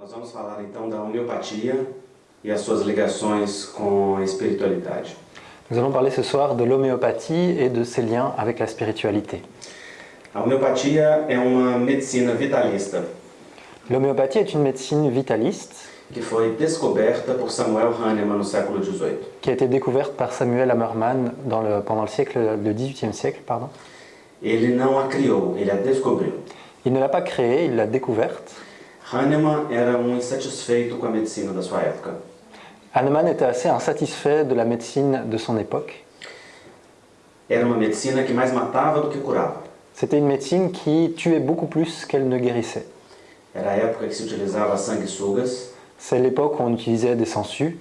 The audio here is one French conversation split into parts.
Nós vamos falar então da homeopatia e as suas ligações com a espiritualidade. Nous allons parler ce soir de l'homéopathie et de ses liens avec la spiritualité. A homeopatia é uma medicina vitalista L'homéopathie est une médecine vitaliste que foi descoberta por Samuel Hahnemann no século XVIII. qui a été découverte par Samuel Hammerman dans le- pendant le, siècle, le 18e siècle. Pardon. Ele não a criou, ele a descobriu. Il ne l'a pas créée, il l'a découverte. Hahnemann era um insatisfeito com a medicina da sua época. Hahnemann était assez insatisfait de la médecine de son époque. Era uma medicina que mais matava do que curava. C'était une médecine qui tuait beaucoup plus qu'elle ne guérissait. Era a época que se utilizava sanguessugas, C'est l'époque où on utilisait des sangsues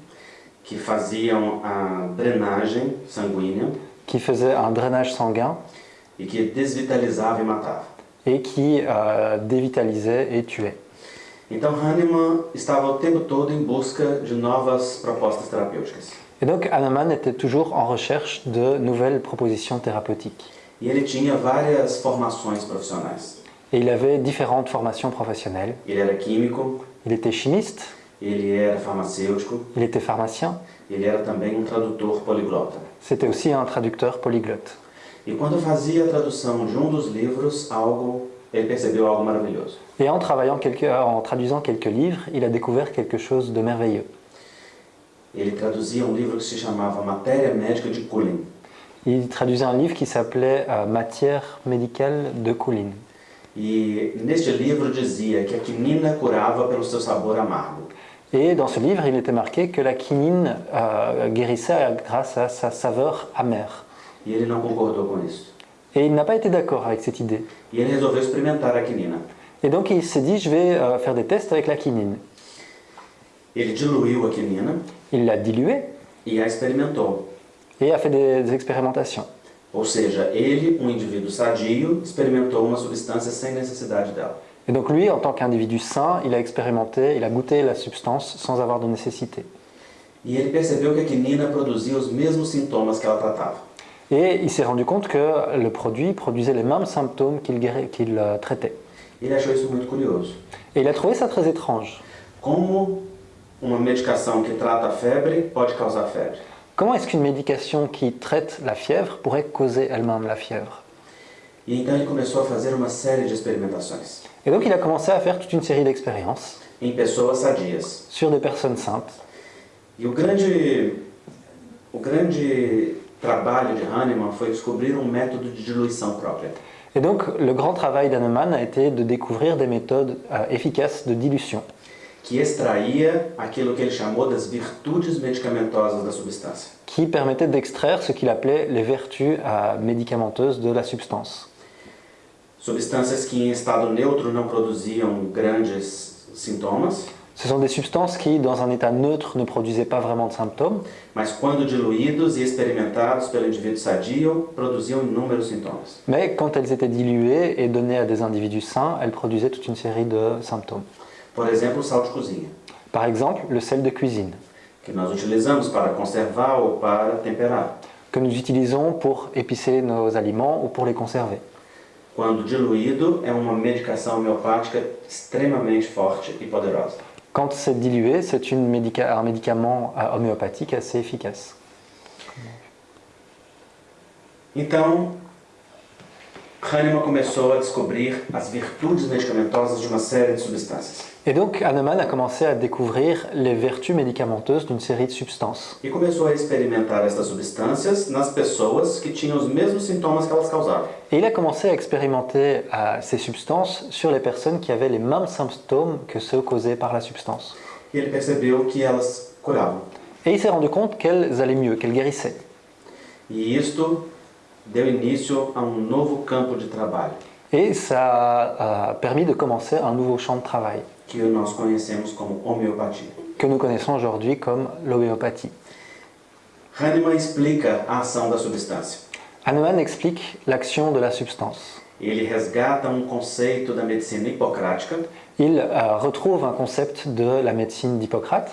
que faziam a drenagem sanguínea qui faisaient un drainage sanguin e que e matava. et qui euh, dévitalisaient et tuaient. Então Hahnemann estava o tempo todo em busca de novas propostas terapêuticas. Et donc Hahnemann était toujours en recherche de nouvelles propositions thérapeutiques. E ele tinha várias formações profissionais. Et il avait différentes formations professionnelles. Ele era químico, Il était chimiste, ele era farmacêutico, il était pharmacien, ele era também um tradutor poliglota. c'était aussi un traducteur polyglotte. E quando fazia a tradução de um dos livros, algo ele percebeu algo maravilhoso. Et en, travaillant quelques- en traduisant quelques livres, il a découvert quelque chose de merveilleux. Ele traduzia um livro que se chamava Matéria Médica de Cullen. Il traduisait un livre qui s'appelait euh, Matière médicale de Coulin. E neste livro dizia que a quinina curava pelo seu sabor amargo. Et dans ce livre, il était marqué que la quinine euh, guérissait grâce à sa saveur amère. E ele não concordou com isso. Et il n'a pas été d'accord avec cette idée. Et donc il s'est dit, je vais euh, faire des tests avec la quinine. Il l'a diluée et a fait des, des expérimentations. Ou seja, ele, um indivíduo sadio, experimentou uma substância sem necessidade dela. Et donc lui, en tant qu'individu sain, il a expérimenté, il a goûté la substance sans avoir de nécessité. E ele percebeu que a quinina produzia os mesmos sintomas que ela tratava. Et il s'est rendu compte que le produit produisait les mêmes symptômes qu'il qu'il, euh, traitait. Ele achou isso muito curioso. Et il a trouvé ça très étrange. Como uma medicação que trata febre pode causar febre? Comment est-ce qu'une médication qui traite la fièvre pourrait causer elle-même la fièvre? E então ele começou a fazer uma série de experimentações Et donc il a commencé à faire toute une série d'expériences em pessoas sadias. sur des personnes saintes. E o grande, o grande trabalho de Hahnemann foi descobrir um método de diluição própria. Et donc le grand travail d'Hahnemann a été de découvrir des méthodes euh, efficaces de dilution que extraía aquilo que ele chamou das virtudes medicamentosas da substância. qui permettaient d'extraire ce qu'il appelait les vertus euh, médicamenteuses de la substance. Substâncias que em estado neutro não produziam grandes sintomas, Ce sont des substances qui, dans un état neutre, ne produisaient pas vraiment de symptômes, mas quando diluídos e experimentados pelo indivíduo sadio, produziam inúmeros sintomas. mais quand elles étaient diluées et données à des individus sains, elles produisaient toute une série de symptômes. Por exemplo, o sal de cozinha, Par exemple, le sel de cuisine, que nós utilizamos para conservar ou para temperar. que nous utilisons pour épicer nos aliments ou pour les conserver. Quando diluído, é uma medicação homeopática extremamente forte e poderosa. Quand c'est dilué, c'est un médicament euh, homéopathique assez efficace. Então, Hahnemann começou a descobrir as virtudes medicamentosas de uma série de substâncias. Et donc Hahnemann a commencé à découvrir les vertus médicamenteuses d'une série de substances. E começou a experimentar essas substâncias nas pessoas que tinham os mesmos sintomas que elas causavam. Et il a commencé à expérimenter euh, ces substances sur les personnes qui avaient les mêmes symptômes que ceux causés par la substance. E ele percebeu que elas curavam. Et il s'est rendu compte qu'elles allaient mieux, qu'elles guérissaient. E isto deu início a um novo campo de trabalho, Et ça a permis de commencer un nouveau champ de travail que nós conhecemos como homeopatia. que nous connaissons aujourd'hui comme l'homéopathie. Hahnemann explica a ação da substância. Hahnemann explique l'action de la substance. Ele resgata um conceito da medicina hipocrática, Il euh, retrouve un concept de la médecine d'Hippocrate,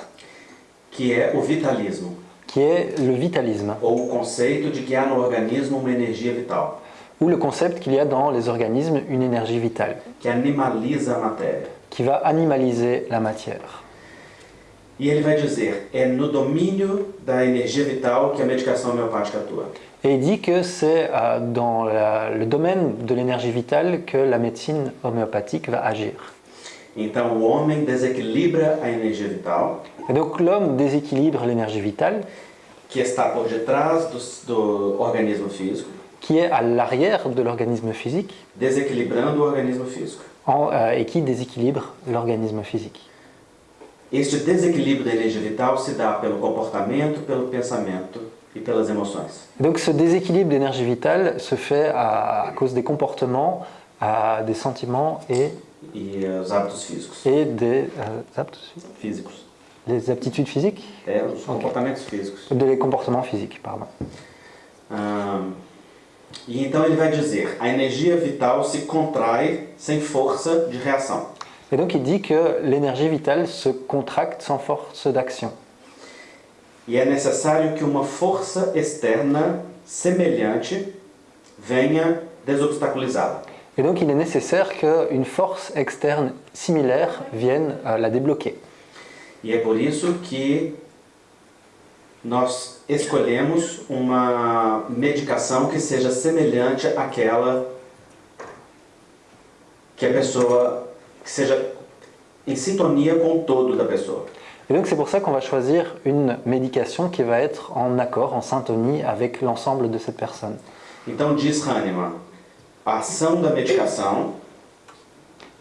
o vitalismo, qui est le vitalisme, ou o conceito de que há no organismo uma energia vital, ou le concept qu'il y a dans les organismes une énergie vitale, que animaliza a matéria. Qui va animaliser la matière. E ele vai dizer: é no domínio da energia vital que a medicação homeopática atua. Et il dit que c'est euh, dans la- le domaine de l'énergie vitale que la médecine homéopathique va agir. Então o homem desequilibra a energia vital, Et donc l'homme déséquilibre l'énergie vitale, que está por detrás do, do organismo físico, qui est à l'arrière de l'organisme physique desequilibrando o organismo físico. En- euh, et qui déséquilibre l'organisme physique. Este desequilíbrio da energia vital se dá pelo comportamento, pelo pensamento e pelas emoções. Donc ce déséquilibre d'énergie vitale se fait à, à cause des comportements, à des sentiments et, E eh, os hábitos físicos. et des, euh, aptes- Físicos. des aptitudes physiques, É, os comportamentos físicos. des comportements physiques, pardon. Ahn, e então ele vai dizer: a energia vital se contrai sem força de reação. Et donc il dit que l'énergie vitale se contracte sans force d'action. E é necessário que uma força externa semelhante venha desobstaculizá-la. Et donc il est nécessaire qu'une force externe similaire vienne euh, la débloquer. E é por isso que nós escolhemos uma medicação que seja semelhante àquela que a pessoa que seja em sintonia com o todo da pessoa. Et donc c'est pour ça qu'on va choisir une médication qui va être en accord, en syntonie avec l'ensemble de cette personne. Então diz Hahnemann, a ação da medicação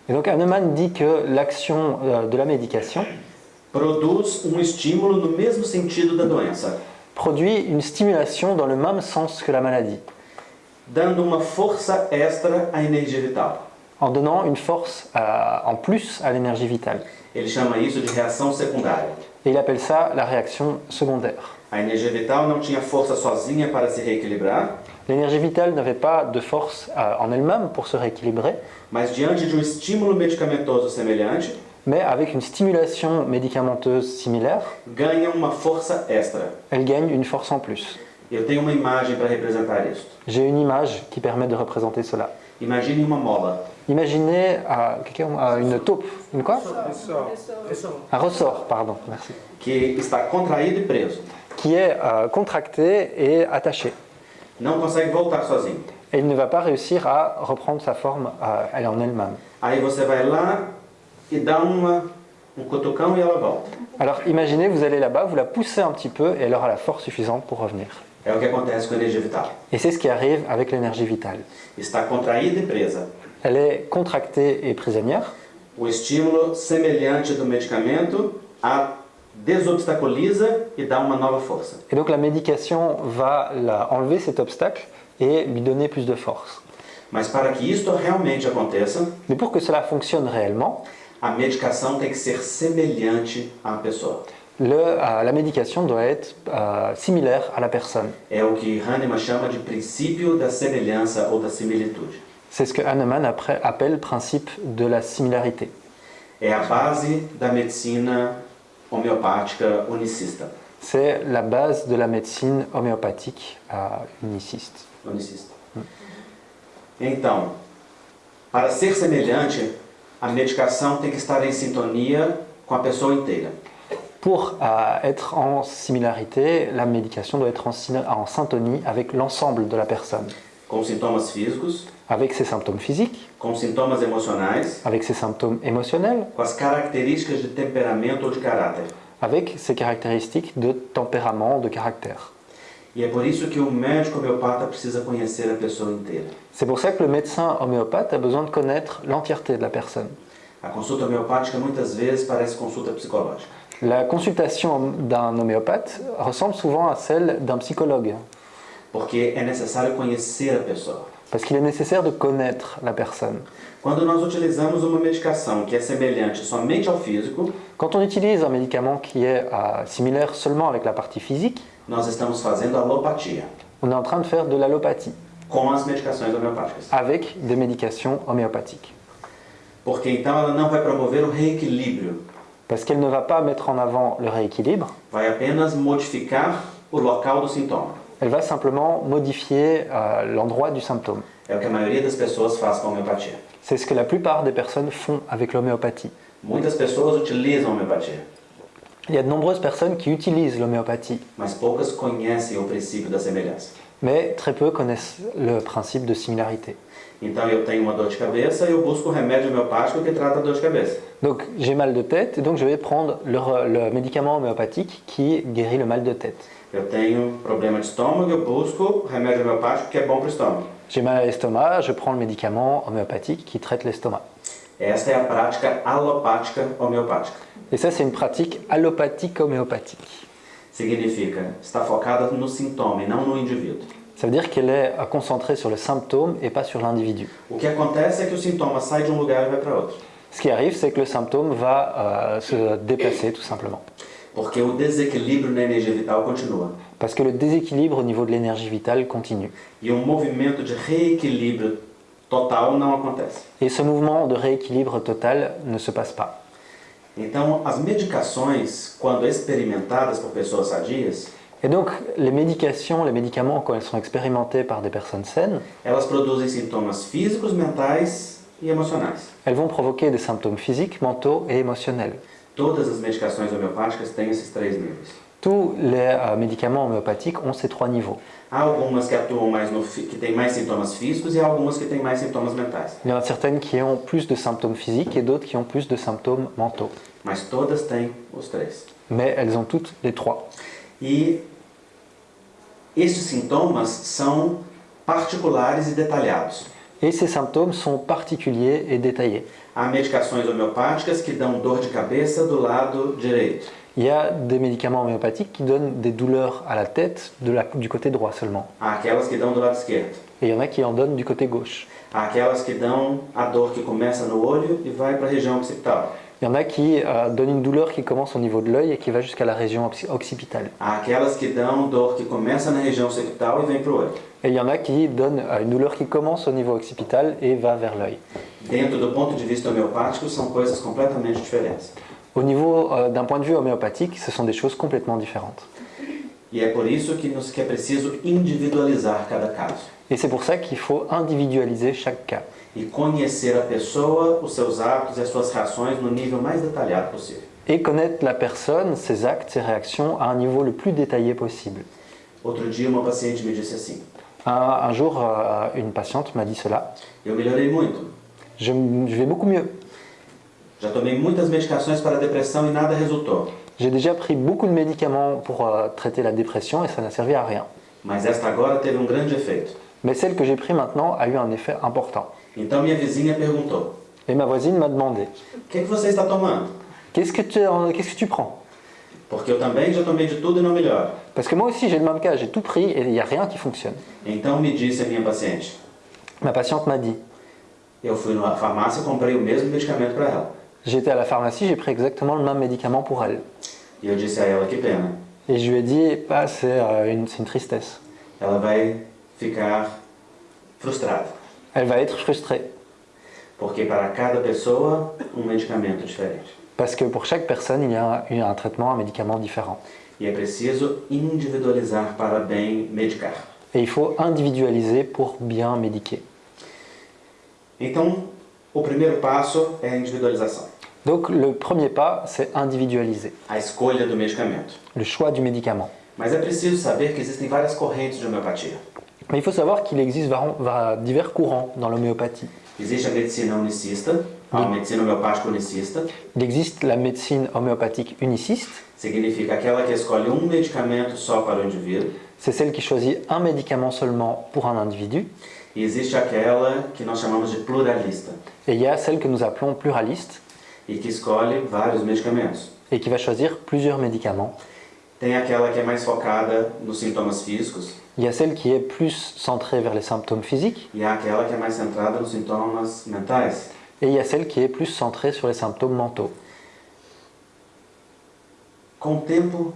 Et donc Hahnemann dit que l'action euh, de la médication produz um estímulo no mesmo sentido da doença, produit une stimulation dans le même sens que la maladie, dando uma força extra à energia vital. en donnant une force euh, en plus à l'énergie vitale. Ele chama isso de reação secundária. Et il appelle ça la réaction secondaire. A energia vital não tinha força sozinha para se reequilibrar, L'énergie vitale n'avait pas de force euh, en elle-même pour se rééquilibrer, mas diante de um estímulo medicamentoso semelhante, mais avec une stimulation médicamenteuse similaire, ganha uma força extra. elle gagne une force en plus. Eu tenho uma imagem para representar isso. J'ai une image qui permet de représenter cela. Imagine uma mola. Imaginez euh, euh, une taupe, une quoi? Un ressort, pardon, merci, que está contraído e preso. qui est euh, contracté et attaché. Não consegue voltar sozinho. Et il ne va pas réussir à reprendre sa forme euh, elle en elle-même. Aí você vai lá e dá uma, um cutucão e ela volta. Alors imaginez, vous allez là-bas, vous la poussez un petit peu et elle aura la force suffisante pour revenir. É o que acontece com a energia vital. Et c'est ce qui arrive avec l'énergie vitale. Está contraída e presa. Elle est contractée et prisonnière. O estímulo semelhante do medicamento a desobstaculiza e dá uma nova força. Et donc la médication va la enlever cet obstacle et lui donner plus de force. Mas para que isto realmente aconteça, Mais pour que cela fonctionne réellement, a medicação tem que ser semelhante à pessoa. le- euh, la médication doit être euh, similaire à la personne. É o que Hahnemann chama de princípio da semelhança ou da similitude. C'est ce que Hahnemann après appelle principe de la similarité. É a base da medicina homeopática unicista. C'est la base de la médecine homéopathique euh, uniciste. unicista. Então, para ser semelhante, a medicação tem que estar em sintonia com a pessoa inteira. Pour euh, être en similarité, la médication doit être en, en syntonie avec l'ensemble de la personne, Com sintomas físicos, avec ses symptômes physiques, com sintomas emocionais, avec ses symptômes émotionnels, com as características de temperamento ou de caráter. avec ses caractéristiques de tempérament, de caractère. E é por isso que o médico homeopata precisa conhecer a pessoa inteira. C'est pour ça que le médecin homéopathe a besoin de connaître l'entièreté de la personne. A consulta homeopática muitas vezes parece consulta psicológica. La consultation d'un homéopathe ressemble souvent à celle d'un psychologue, Porque é necessário conhecer a pessoa. parce qu'il est nécessaire de connaître la personne. Quando nós utilizamos uma medicação que é semelhante somente ao físico, Quand on utilise un médicament qui est euh, similaire seulement avec la partie physique, nós estamos fazendo alopatia on est en train de faire de l'allopathie com as medicações homeopáticas. avec des médications homéopathiques. Porque então ela não vai promover o reequilíbrio, Parce qu'elle ne va pas mettre en avant le rééquilibre, vai apenas modificar o local do sintoma. elle va simplement modifier euh, l'endroit du symptôme. É o que a maioria das pessoas faz com a homeopatia. C'est ce que la plupart des personnes font avec l'homéopathie. Muitas pessoas utilizam a homeopatia, Il y a de nombreuses personnes qui utilisent l'homéopathie, mais très peu connaissent le principe de similarité. Donc j'ai mal de tête et donc je vais prendre le, médicament homéopathique qui guérit le mal de tête. J'ai mal à l'estomac, je prends le médicament homéopathique qui traite l'estomac. Esta é a prática alopática homeopática. Et ça c'est une pratique allopathique homéopathique. Significa estar focada no sintoma e não no indivíduo. Ça veut dire qu'elle est euh, concentrée sur le symptôme et pas sur l'individu. O que acontece é que o sintoma sai de um lugar e vai para outro. Ce qui arrive, c'est que le symptôme va euh, se déplacer tout simplement. Porque o desequilíbrio na energia vital continua. Parce que le déséquilibre au niveau de l'énergie vitale continue. E um movimento de reequilíbrio total não acontece. Et ce mouvement de rééquilibre total ne se passe pas. Então, as medicações, quando experimentadas por pessoas sadias, Et donc, les médications, les médicaments, quand elles sont expérimentés par des personnes saines, elas produzem sintomas físicos, mentais e emocionais. elles vont provoquer des symptômes physiques, mentaux et émotionnels. Todas as medicações homeopáticas têm esses três níveis. Tous les euh, médicaments homéopathiques ont ces trois niveaux. Há algumas que atuam mais no, fi- que têm mais sintomas físicos e há algumas que têm mais sintomas mentais. Il y en a certaines qui ont plus de symptômes physiques et d'autres qui ont plus de symptômes mentaux. Mas todas têm os três. Mais elles ont toutes les trois. E estes sintomas são particulares e detalhados. Et ces symptômes sont particuliers et détaillés. Há medicações homeopáticas que dão dor de cabeça do lado direito. Il y a des médicaments homéopathiques qui donnent des douleurs à la tête de la- du côté droit seulement. Aquelas que dão do lado esquerdo. Et il y en a qui en donnent du côté gauche. Aquelas que dão a dor que começa no olho e vai para a região occipital. Il y en a qui euh, donnent une douleur qui commence au niveau de l'œil et qui va jusqu'à la région occi- occipitale. Aquelas que dão dor que começa na região occipital e vem para o olho. Et il y en a qui donnent euh, une douleur qui commence au niveau occipital et va vers l'œil. Dentro do ponto de vista homeopático, são coisas completamente diferentes. Au niveau euh, d'un point de vue homéopathique, ce sont des choses complètement différentes. E é. Et c'est pour ça qu'il faut individualiser chaque cas E conhecer a pessoa, os seus hábitos e as suas reações no nível mais detalhado possível. et connaître la personne, ses actes, ses réactions à un niveau le plus détaillé possible. Outro dia, uma paciente me disse assim: Un, un jour, euh, une patiente m'a dit cela. Eu melhorei muito. Je, je vais beaucoup mieux. Já tomei muitas medicações para depressão e nada resultou. J'ai déjà pris beaucoup de médicaments pour euh, traiter la dépression et ça n'a servi à rien. Mas esta agora teve um grande efeito. Mais celle que j'ai pris maintenant a eu un effet important. Então minha vizinha perguntou: Et ma voisine m'a demandé O que, que você está tomando? Qu'est-ce que tu, euh, qu'est-ce que tu prends? Porque eu também já tomei de tudo e não melhora. Parce que moi aussi j'ai le même cas, j'ai tout pris et il n'y a rien qui fonctionne. Então me disse a minha paciente: Ma patiente m'a dit Eu fui na farmácia e comprei o mesmo medicamento para ela. J'étais à la pharmacie, j'ai pris exactement le même médicament pour elle. Eu disse a ela: Que pena. Et je lui ai dit bah, c'est une, tristesse. Ela vai ficar frustrada. Elle va être frustrée. Porque para cada pessoa, um medicamento diferente. Parce que pour chaque personne, il y a un, un traitement, un médicament différent. E é preciso individualizar para bem medicar. Et il faut individualiser pour bien médiquer. Então, o primeiro passo é a individualização. Donc le premier pas, c'est individualiser. A escolha do medicamento. Le choix du médicament. Mas é preciso saber que existem várias correntes de homeopatia. Mais il faut savoir qu'il existe divers courants dans l'homéopathie. Existe a medicina unicista, a medicina homeopática unicista, Il existe la médecine homéopathique uniciste, significa aquela que escolhe um medicamento só para o indivíduo. c'est celle qui choisit un médicament seulement pour un individu. E existe aquela que nós chamamos de pluralista, Et il y a celle que nous appelons pluraliste e que escolhe vários medicamentos. et qui va choisir plusieurs médicaments. Tem aquela que é mais focada nos sintomas físicos, Il y a celle qui est plus centrée vers les symptômes physiques e há aquela que é mais centrada nos sintomas mentais. et il y a celle qui est plus centrée sur les symptômes mentaux. Com o tempo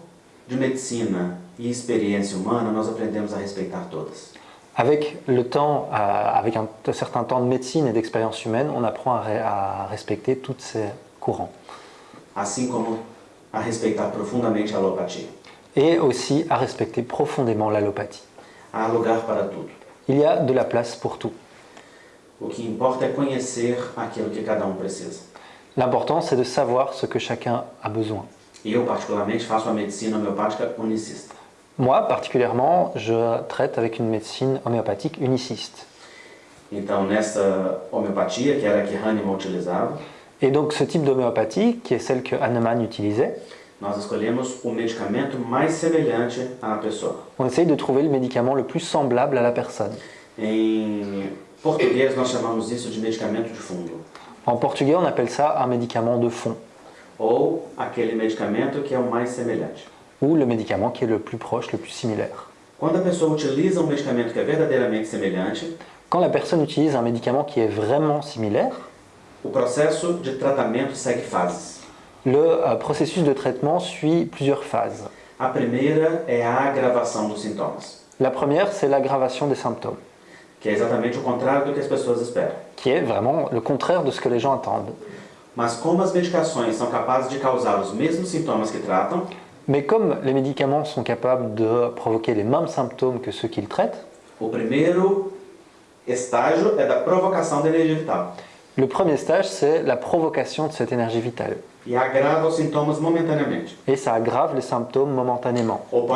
de medicina e experiência humana, nós aprendemos a respeitar todas. Avec le temps, euh, avec un, certain temps de médecine et d'expérience humaine, on apprend à, à respecter tous ces courants. Assim como a respeitar profundamente a alopatia. Et aussi à respecter profondément l'allopathie. Há lugar para tudo. Il y a de la place pour tout. O que importa é conhecer aquilo que cada um precisa. L'important, c'est de savoir ce que chacun a besoin. E eu, particularmente, faço a medicina homeopática unicista. Moi, particulièrement, je traite avec une médecine homéopathique uniciste. Então, nessa homeopatia, que era a que Hahnemann utilizava, Et donc, ce type d'homéopathie, qui est celle que Hahnemann utilisait, nós escolhemos o medicamento mais semelhante à pessoa. on essaye de trouver le médicament le plus semblable à la personne. Em português, nós chamamos isso de medicamento de fundo, En portugais, on appelle ça un médicament de fond, ou aquele medicamento que é o mais semelhante. Ou le médicament qui est le plus proche, le plus similaire. Um verdadeiramente semelhante, Quand la personne utilise un médicament qui est vraiment similaire, de tratamento segue le euh, processus de traitement suit plusieurs phases. A primeira é a agravação dos sintomas, La première, c'est l'aggravation des symptômes, que é exatamente o contrário do que as pessoas esperam. qui est vraiment le contraire de ce que les gens attendent. Mas como as medicações são capazes de causar os mesmos sintomas que tratam, Mais comme les médicaments sont capables de provoquer les mêmes symptômes que ceux qu'ils traitent, le premier stage, c'est la provocation de cette énergie vitale. e Et ça aggrave les symptômes momentanément, ou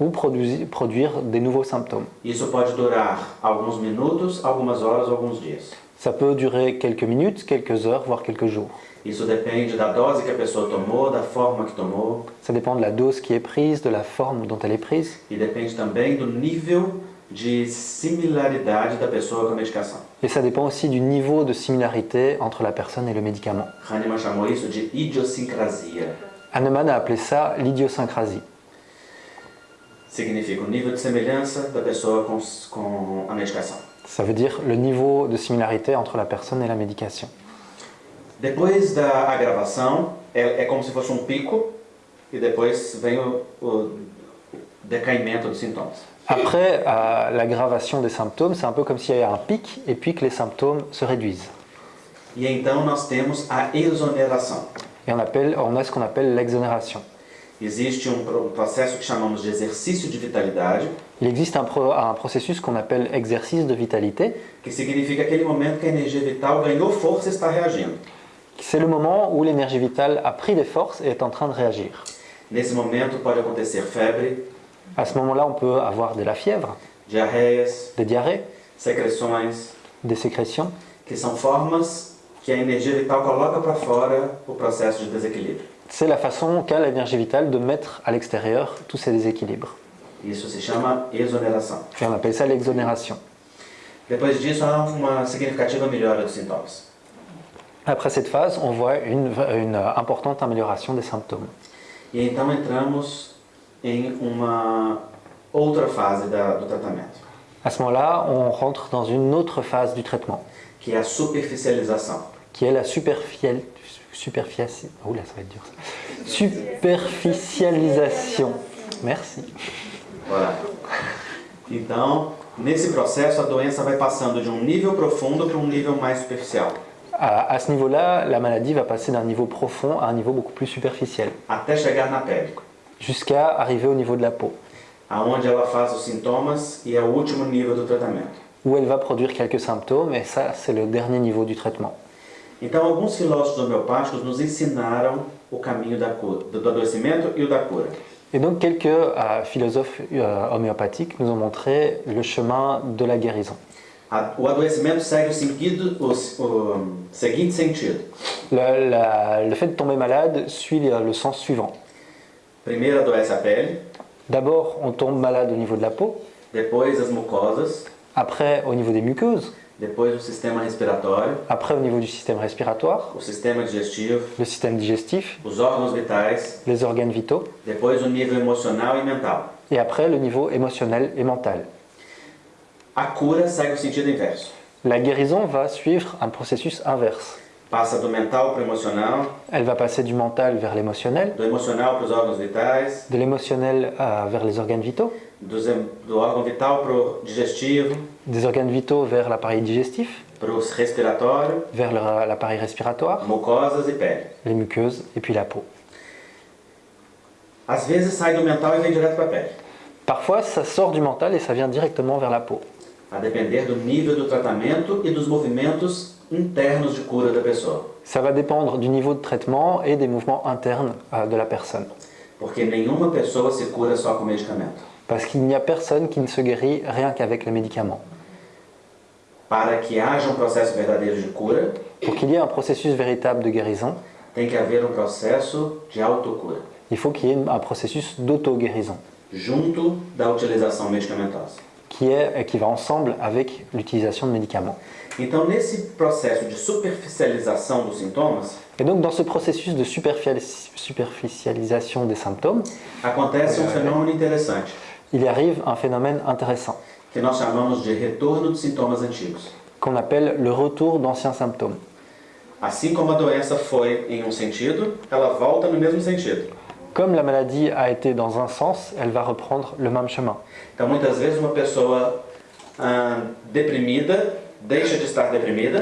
um produire des nouveaux symptômes. Isso pode durar alguns minutos, algumas horas ou alguns dias. Ça peut durer quelques minutes, quelques heures, voire quelques jours. Isso depende da dose que a pessoa tomou, da forma que tomou Ça dépend de la dose qui est prise, de la forme dont elle est prise, e depende também do nível de similaridade da pessoa com a medicação. et ça dépend aussi du niveau de similarité entre la personne et le médicament. Hahnemann chamou isso de idiosincrasia. Hahnemann a appelé ça l'idiosyncrasie. Significa o nível de semelhança da pessoa com, com a medicação. Ça veut dire le niveau de similarité entre la personne et la médication. Depois da agravação, é, é como se fosse um pico e depois vem o, o decaimento dos sintomas. Après euh, l'aggravation des symptômes, c'est un peu comme s'il y avait un pic et puis que les symptômes se réduisent. E então nós temos a exoneração. Et on, appelle, on a ce qu'on appelle l'exonération. Existe um pro- processo que chamamos de exercício de vitalidade, Il existe un, pro- un processus qu'on appelle exercice de vitalité. que significa aquele momento que a energia vital ganhou força e está reagindo. C'est le moment où l'énergie vitale a pris des forces et est en train de réagir. Nesse momento pode acontecer febre, À ce moment-là, on peut avoir de la fièvre, diarreias, des diarrhées, secreções, des sécrétions, que são formas que a energia vital coloca para fora o processo de desequilíbrio. C'est la façon qu'a l'énergie vitale de mettre à l'extérieur tous ces déséquilibres. Isso se chama exoneração. Et on appelle ça l'exonération. Depois disso, há uma significativa melhora dos sintomas. Après cette phase, on voit une, une importante amélioration des symptômes. E então entramos em uma outra fase da, do tratamento, À ce moment-là, on rentre dans une autre phase du traitement, que é a superficialização. qui est la superfici- oula, ça va être dur, ça. superficialisation. Merci. Voilà. Então, nesse processo, a doença vai passando de um nível profundo para um nível mais superficial, À, à ce niveau-là, la maladie va passer d'un niveau profond à un niveau beaucoup plus superficiel, até chegar na pele, jusqu'à arriver au niveau de la peau, aonde ela faz os sintomas e é o último nível do tratamento. où elle va produire quelques symptômes, et ça, c'est le dernier niveau du traitement. Então, alguns filósofos homeopáticos nos ensinaram o caminho da cura, do adoecimento e o da cura. Et donc, quelques euh, philosophes euh, homéopathiques nous ont montré le chemin de la guérison. A- O adoecimento segue o, sentido, o, o seguinte sentido. Le, la- le fait de tomber malade suit le, le sens suivant. Primeiro adoece a pele, D'abord, on tombe malade au niveau de la peau, depois as mucosas, après au niveau des muqueuses, depois o sistema respiratório, après au niveau du système respiratoire, o sistema digestivo, le système digestif, os órgãos vitais, les organes vitaux, depois o nível emocional e mental. et après le niveau émotionnel et mental. A cura segue o sentido inverso. La guérison va suivre un processus inverse. Passa do mental para o emocional, Elle va passer du mental vers l'émotionnel, do emocional para os órgãos vitais, de l'émotionnel euh, vers les organes vitaux, dos do órgão vital para o digestivo, des organes vitaux vers l'appareil digestif, para o respiratório, vers l'appareil respiratoire, mucosas e pele. les muqueuses et puis la peau. Às vezes sai do mental e vem direto para a pele, Parfois, ça sort du mental et ça vient directement vers la peau. a depender do nível do tratamento e dos movimentos internos de cura da pessoa. Ça va dépendre du niveau de traitement et des mouvements internes euh, de la personne. Porque nenhuma pessoa se cura só com medicamento. Parce qu'il n'y a personne qui ne se guérit rien qu'avec les médicaments. Para que haja um processo verdadeiro de cura, Pour qu'il y ait un processus véritable de guérison, tem que haver um processo de autocura, il faut qu'il y ait un processus d'auto-guérison junto da utilização medicamentosa. qui, est, qui va ensemble avec l'utilisation de médicaments. Então, nesse processo de superficialização dos sintomas, Et donc dans ce processus de superfici- superficialisation des symptômes, acontece um fenômeno interessante, il arrive un phénomène intéressant que nós chamamos de retorno de sintomas antigos. qu'on appelle le retour d'anciens symptômes. Assim como a doença foi em um sentido, ela volta no mesmo sentido. Comme la maladie a été dans un sens, elle va reprendre le même chemin. Então, muitas vezes, uma pessoa ah, deprimida deixa de estar deprimida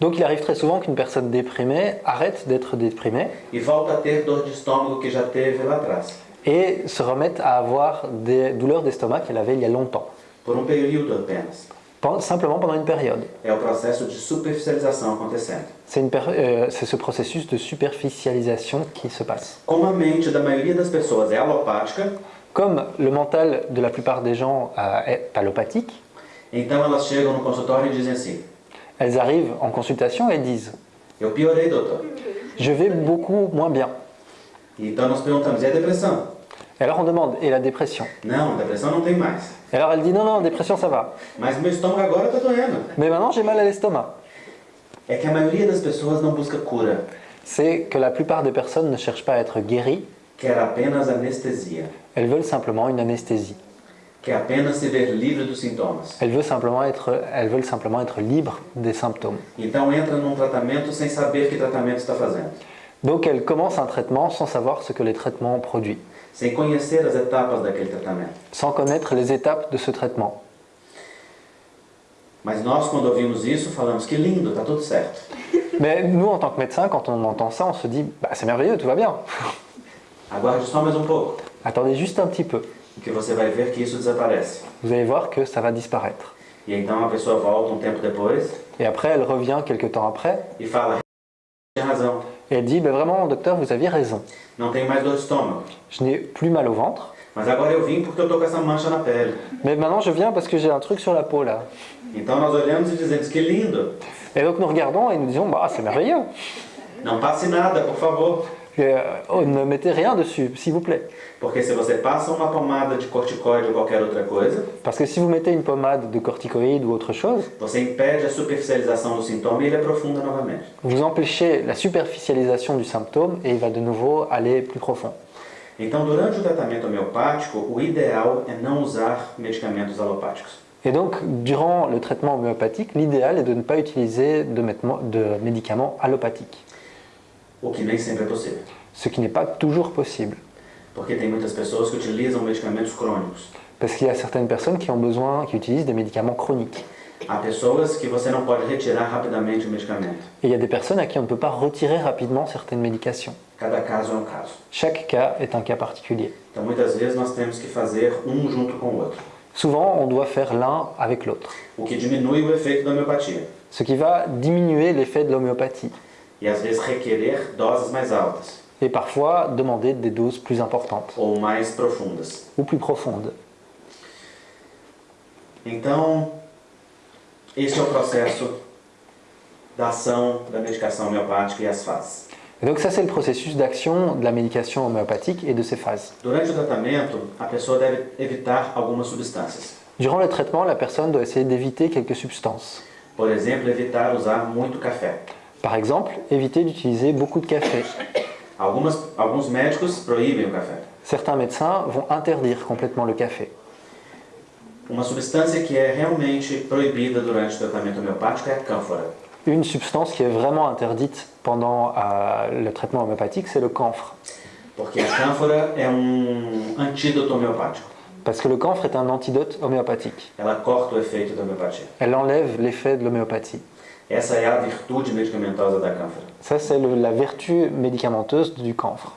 Donc il arrive très souvent qu'une personne déprimée arrête d'être déprimée e volta a ter dor de estômago que já teve lá atrás, et se remette à avoir des douleurs d'estomac qu'elle avait il y a longtemps, por um período apenas. Pen- simplement pendant une période. É o processo de superficialização acontecendo. C'est une per- euh, c'est ce processus de superficialisation qui se passe. Como a mente da maioria das pessoas é alopática, Comme le mental de la plupart des gens euh, est allopathique, então elas chegam no consultório e dizem assim: elles arrivent en consultation et disent Eu piorei, doutor. Je vais beaucoup moins bien. E Então nós perguntamos: e a depressão? Et alors on demande Et la dépression? Não, depressão não tem mais. Et alors elle dit Non, non, dépression ça va. Mas meu estômago agora está doendo. Mais maintenant j'ai mal à l'estomac. É que a maioria das pessoas não busca cura, C'est que la plupart des personnes ne cherchent pas à être guéries, quer apenas anestesia, elles veulent simplement une anesthésie. Elles veulent simplement être, elles veulent simplement être libres des symptômes. Então entra num tratamento sem saber que tratamento está fazendo, Donc elles commencent un traitement sans savoir ce que les traitements produisent, sem conhecer as etapas daquele tratamento. sans connaître les étapes de ce traitement. Mas nós, quando ouvimos isso, falamos que lindo, está tudo certo. Mais nous, en tant que médecins, quand on entend ça, on se dit bah, c'est merveilleux, tout va bien. Aguarde só mais um pouco, Attendez juste un petit peu. Que você vai ver que isso desaparece. Vous allez voir que ça va disparaître. E então a pessoa volta um tempo depois Et après, elle revient quelques temps après e fala: tinha razão, et elle dit bah, vraiment, docteur, vous aviez raison. não tenho mais dor de estômago. Je n'ai plus mal au ventre, Mas agora eu vim porque eu tô com essa mancha na pele. mais maintenant je viens parce que j'ai un truc sur la peau là. Então nós olhamos e dizemos: que lindo, Et donc nous regardons et nous disons bah c'est merveilleux. não passe nada, por favor. Euh, oh, ne mettez rien dessus, s'il vous plaît. Porque se você passa uma pomada de corticoide ou qualquer outra coisa, Parce que si vous mettez une pommade de corticoïdes ou autre chose, você impede a superficialização do sintoma e ele aprofunda novamente. vous empêchez la superficialisation du symptôme et il va de nouveau aller plus profond. Então, durante o tratamento homeopático, o ideal é não usar medicamentos alopáticos. Et donc, durant le traitement homéopathique, l'idéal est de ne pas utiliser de, de médicaments allopathiques, O que nem sempre é possível. ce qui n'est pas toujours possible. Porque tem muitas pessoas que utilizam medicamentos crônicos? Parce qu'il y a certaines personnes qui ont besoin, qui utilisent des médicaments chroniques. Há pessoas que você não pode retirar rapidamente o medicamento. Et il y a des personnes à qui on ne peut pas retirer rapidement certaines médications. Cada caso é um caso. Chaque cas est un cas particulier. Então, muitas vezes, nós temos que fazer um junto com o outro. Souvent, on doit faire l'un avec l'autre, O que diminui o efeito da homeopatia. ce qui va diminuer l'effet de l'homéopathie E, às vezes, requerer doses mais altas et parfois demander des doses plus importantes ou mais profundas. ou plus profondes. Então, esse é o processo da ação da medicação homeopática e as fases. Et donc ça, c'est le processus d'action de la médication homéopathique et de ses phases. Durante o tratamento, a pessoa deve evitar algumas substâncias. Durant le traitement, la personne doit essayer d'éviter quelques substances. Por exemplo, evitar usar muito café. Par exemple, éviter d'utiliser beaucoup de café. Algumas, alguns médicos proíbem o café. Certains médecins vont interdire complètement le café. Uma substância que é realmente proibida durante o tratamento homeopático é a cânfora. Une substance qui est vraiment interdite pendant euh, le traitement homéopathique, c'est le camphre. Porque a cânfora é um antídoto homeopático. Parce que le camphre est un antidote homéopathique. Ela corta o efeito da homeopatia. Elle enlève l'effet de l'homéopathie. Essa é a virtude medicamentosa da cânfora, Ça, c'est la vertu médicamenteuse du camphre.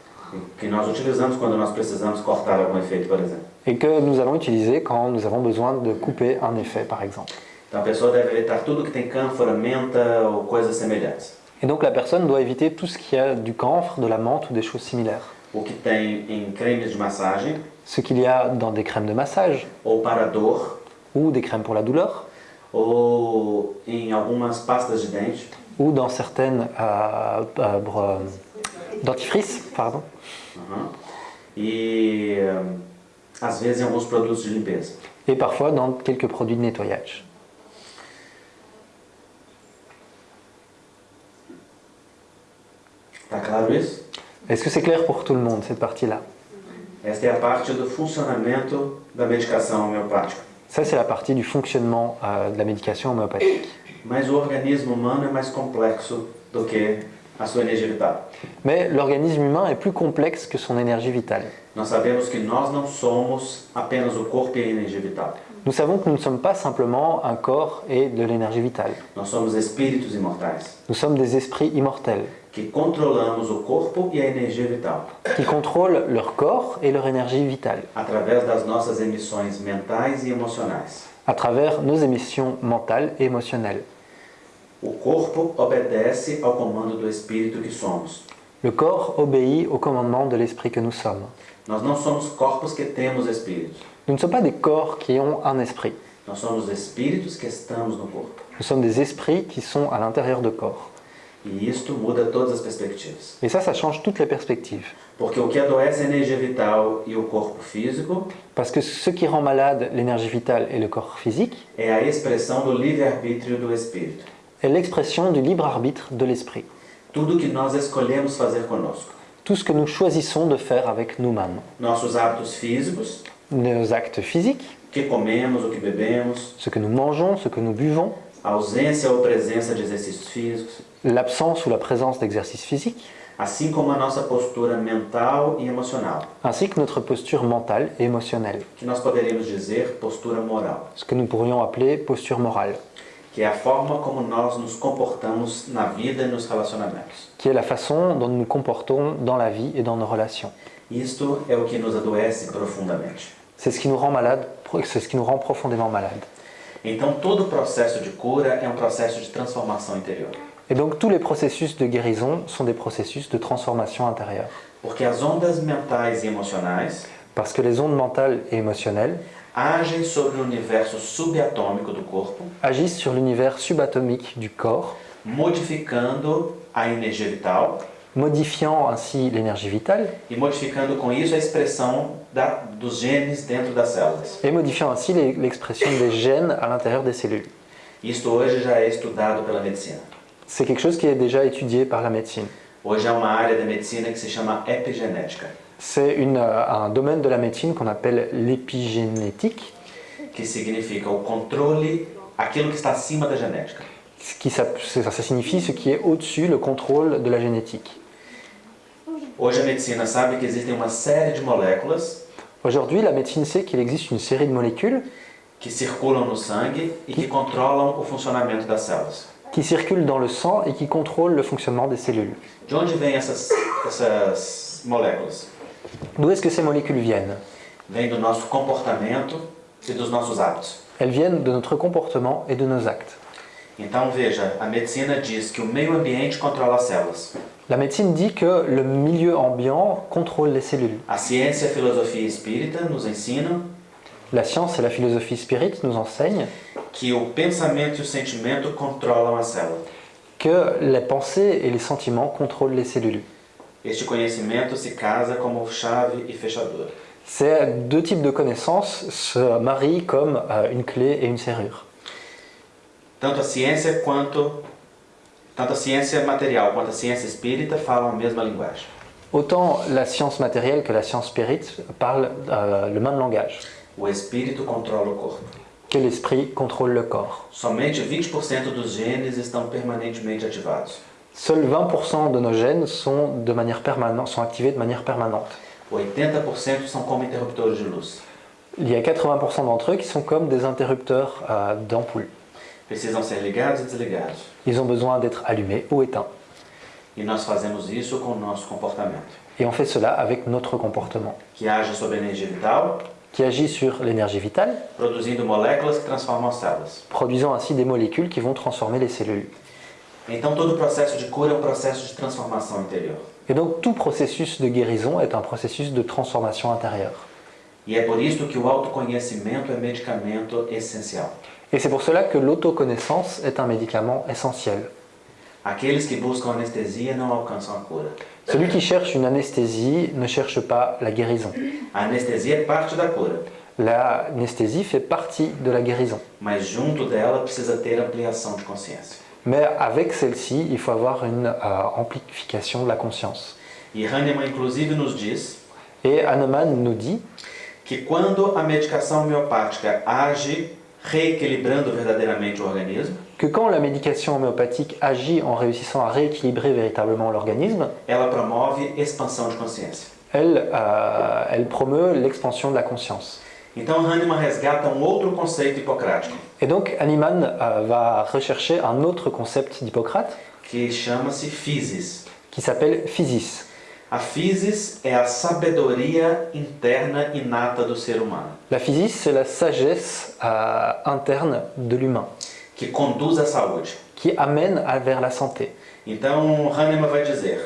que nós utilizamos quando nós precisamos cortar algum efeito, por exemplo. Et que nous allons utiliser quand nous avons besoin de couper un effet, par exemple. Então a pessoa deve evitar tudo que tem cânfora, menta ou coisas semelhantes. Et donc la personne doit éviter tout ce qui a du camphre, de la menthe ou des choses similaires. O que tem em cremes de massagem Ce qu'il y a dans des crèmes de massage ou para dor ou des crèmes pour la douleur ou em algumas pastas de dente ou dans certaines euh, euh, br- dentifrices, pardon, Uhum. e eh, às vezes em alguns produtos de limpeza. et parfois dans quelques produits de nettoyage. Tá claro isso? Est-ce que c'est clair pour tout le monde cette partie-là Esta é a parte do funcionamento da medicação homeopática. Ça c'est la partie du fonctionnement euh, de la médication homéopathique. Mais complexo do que a sua energia vital. Mais l'organisme humain est plus complexe que son énergie vitale. Nós sabemos que nós não somos apenas o corpo e a energia vital. Nous savons que nous ne sommes pas simplement un corps et de l'énergie vitale. Nós somos espíritos imortais Nous sommes des esprits immortels que controlamos o corpo e a energia vital qui contrôlent leur corps et leur énergie vitale através das nossas emissões mentais e emocionais. à travers nos émissions mentales et émotionnelles. O corpo obedece ao comando do espírito que somos. Le corps obéit au commandement de l'esprit que nous sommes. Nós não somos corpos que temos espíritos. Nous ne sommes pas des corps qui ont un esprit. Nós somos espíritos que estamos no corpo. Nous sommes des esprits qui sont à l'intérieur de corps. Et ça, ça change toutes les perspectives. Porque o que adoece é a energia vital e o corpo físico Parce que ce qui rend malade l'énergie vitale et le corps physique é a expressão do livre-arbítrio do espírito. est l'expression du libre arbitre de l'esprit. Tudo que nós escolhemos fazer conosco. Tout ce que nous choisissons de faire avec nous-mêmes. Nossos hábitos físicos, Nos actes physiques, o que comemos, o que bebemos, ce que nous mangeons, ce que nous buvons, ausência ou presença de exercícios físicos, l'absence ou la présence d'exercice physique, assim como a nossa postura mental e emocional, ainsi que notre posture mentale et émotionnelle, que nós poderíamos dizer postura moral, ce que nous pourrions appeler posture morale, que é a forma como nós nos comportamos na vida e nos relacionamentos. qui est la façon dont nous nous comportons dans la vie et dans nos relations. Isto é o que nos adoece profundamente. C'est ce qui nous rend malade, c'est ce qui nous rend profondément malade. Então, todo o processo de cura é um processo de transformação interior. Et donc tous les processus de guérison sont des processus de transformation intérieure. Porque as ondas mentais e emocionais Parce que les ondes mentales et émotionnelles agem sobre o universo subatômico do corpo, agissent sur l'univers subatomique du corps, modificando a energia vital modifiant ainsi l'énergie vitale e modificando com isso a expressão da, dos genes dentro das células. et modifiant ainsi l'expression des gènes à l'intérieur des cellules. Isto hoje já é estudado pela medicina. C'est quelque chose qui est déjà étudié par la médecine. Hoje é uma área da medicina que se chama epigenética, C'est euh, un domaine de la médecine qu'on appelle l'épigénétique, que significa o controle, aquilo que está acima da genética. qui ça, ça signifie ce qui est au-dessus, le contrôle de la génétique. Hoje a medicina sabe que existem uma série de moléculas Aujourd'hui, la médecine sait qu'il existe une série de molécules que circulam no sangue e que controlam o funcionamento das células. Qui circulent dans le sang et qui contrôlent le fonctionnement des cellules. D'où est-ce que ces molécules viennent e. Elles viennent de notre comportement et de nos actes. Então veja, a medicina diz que o meio ambiente controla as células. La médecine dit que le milieu ambiant contrôle les cellules. A ciência e a filosofia espírita nos ensinam La science et la philosophie spirit nous enseignent que o pensamento e o sentimento controlam a célula. que les pensées et les sentiments contrôlent les cellules. Este conhecimento se casa como chave e fechadura. Ces deux types de connaissances se marient comme euh, une clé et une serrure. Tanto a ciência quanto tanto a ciência material quanto a ciência espírita falam a mesma linguagem. Autant la science matérielle que la science spirit parlent euh, le même langage, O espírito controla o corpo. que l'esprit contrôle le corps. Somente 20% dos genes estão permanentemente ativados. Seuls 20% de nos gènes sont, de manière permanente, sont activés de manière permanente. 80% são como interruptores de luz. Il y a 80% d'entre eux qui sont comme des interrupteurs euh, d'ampoules. Precisam ser ligados e desligados. Ils ont besoin d'être allumés ou éteints. E nós fazemos isso com o nosso comportamento, Et on fait cela avec notre comportement, que age sobre a energia vital qui agit sur l'énergie vitale, produisant ainsi des molécules qui vont transformer les cellules. Então, todo o processo de cura é um processo de transformação interior. Et donc tout processus de guérison est un processus de transformation intérieure. E é por isso que o autoconhecimento é medicamento essencial. Et c'est pour cela que l'autoconnaissance est un médicament essentiel. Aqueles que buscam anestesia não alcançam a cura. Celui qui cherche une anesthésie ne cherche pas la guérison. A anestesia é parte da cura, L'anesthésie fait partie de la guérison. mas junto dela precisa ter ampliação de consciência. Mais avec celle-ci, il faut avoir une euh, amplification de la conscience. E Hahnemann, inclusive, nos diz Et Hahnemann nous dit que quando a medicação homeopática age reequilibrando verdadeiramente o organismo, que quand la médication homéopathique agit en réussissant à rééquilibrer véritablement l'organisme, promove de elle, euh, elle promeut l'expansion de la conscience. Então Hahnemann resgata um outro conceito hipocrático, Et donc Hahnemann euh, va rechercher un autre concept d'Hippocrate que chama-se physis. qui s'appelle physis. A physis é a sabedoria interna inata do ser humano, La physis, c'est la sagesse euh, interne de l'humain que conduz à saúde. qui amène à- vers la santé. Então Hahnemann vai dizer: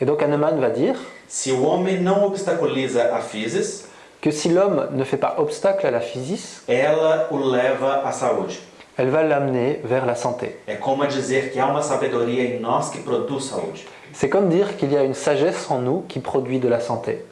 Et donc Hahnemann va dire se o homem não obstaculiza a physis, que si l'homme ne fait pas obstacle à la physis, ela o leva à saúde. elle va l'amener vers la santé. É como dizer que há uma sabedoria em nós que produz saúde. C'est comme dire qu'il y a une sagesse en nous qui produit de la santé.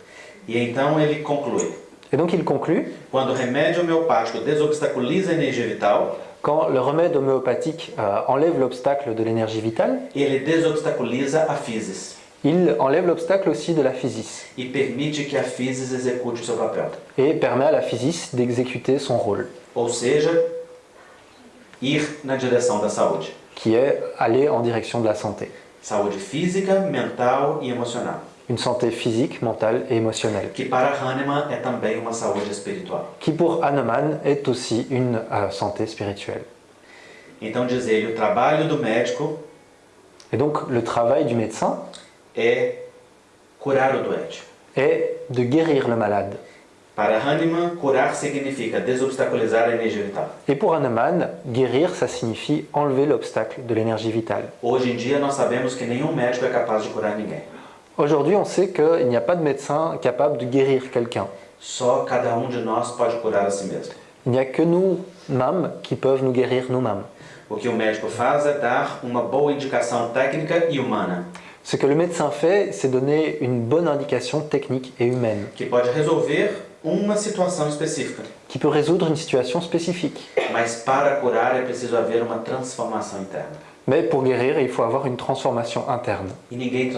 E então ele conclui: Et donc il conclut, quando o remédio homeopático desobstaculiza a energia vital, quand le remède homéopathique euh, enlève l'obstacle de l'énergie vitale, ele desobstaculiza a physis il enlève l'obstacle aussi de la physis e permite que a physis execute seu papel. et permet à la physis d'exécuter son rôle, Ou seja, ir na direção da saúde. qui est aller en direction de la santé. Saúde física, mental e emocional. Une santé physique, mentale et émotionnelle, qui pour Hahnemann est aussi une euh, santé spirituelle. Então diz ele, o trabalho do médico Et donc le travail du médecin é curar o doente. est de guérir le malade. Para Hahnemann, curar significa desobstaculizar a energia vital. Et pour Hahnemann, guérir, ça signifie enlever l'obstacle de l'énergie vitale. Hoje em dia nós sabemos que nenhum médico é capaz de curar ninguém. Aujourd'hui, on sait qu'il n'y a pas de médecin capable de guérir quelqu'un. Um. Il n'y a que nous-mêmes qui peuvent nous guérir nous-mêmes. E Ce que le médecin fait, c'est donner une bonne indication technique et humaine, qui peut résoudre une situation spécifique. Mais pour guérir, il faut avoir une transformation interne. E ninguém.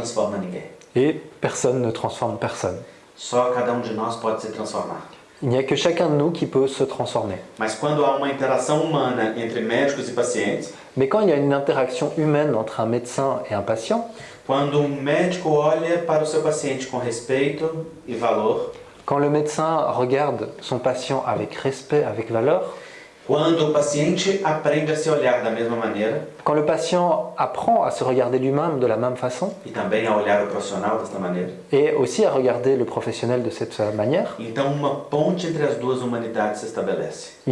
Et personne ne transforme personne. Só cada um de nós pode se transformar. Il n'y a que chacun de nous qui peut se transformer. Mas quando há uma interação humana entre médicos e pacientes, Mais quand il y a une interaction humaine entre un médecin et un patient, quando um médico olha para o seu paciente com respeito e valor, quand le médecin regarde son patient avec respect, avec valeur, quando o paciente aprende a se olhar da mesma maneira quand le patient apprend à se regarder lui-même de la même façon, e também a olhar o profissional desta maneira, et aussi à regarder le professionnel de cette manière, il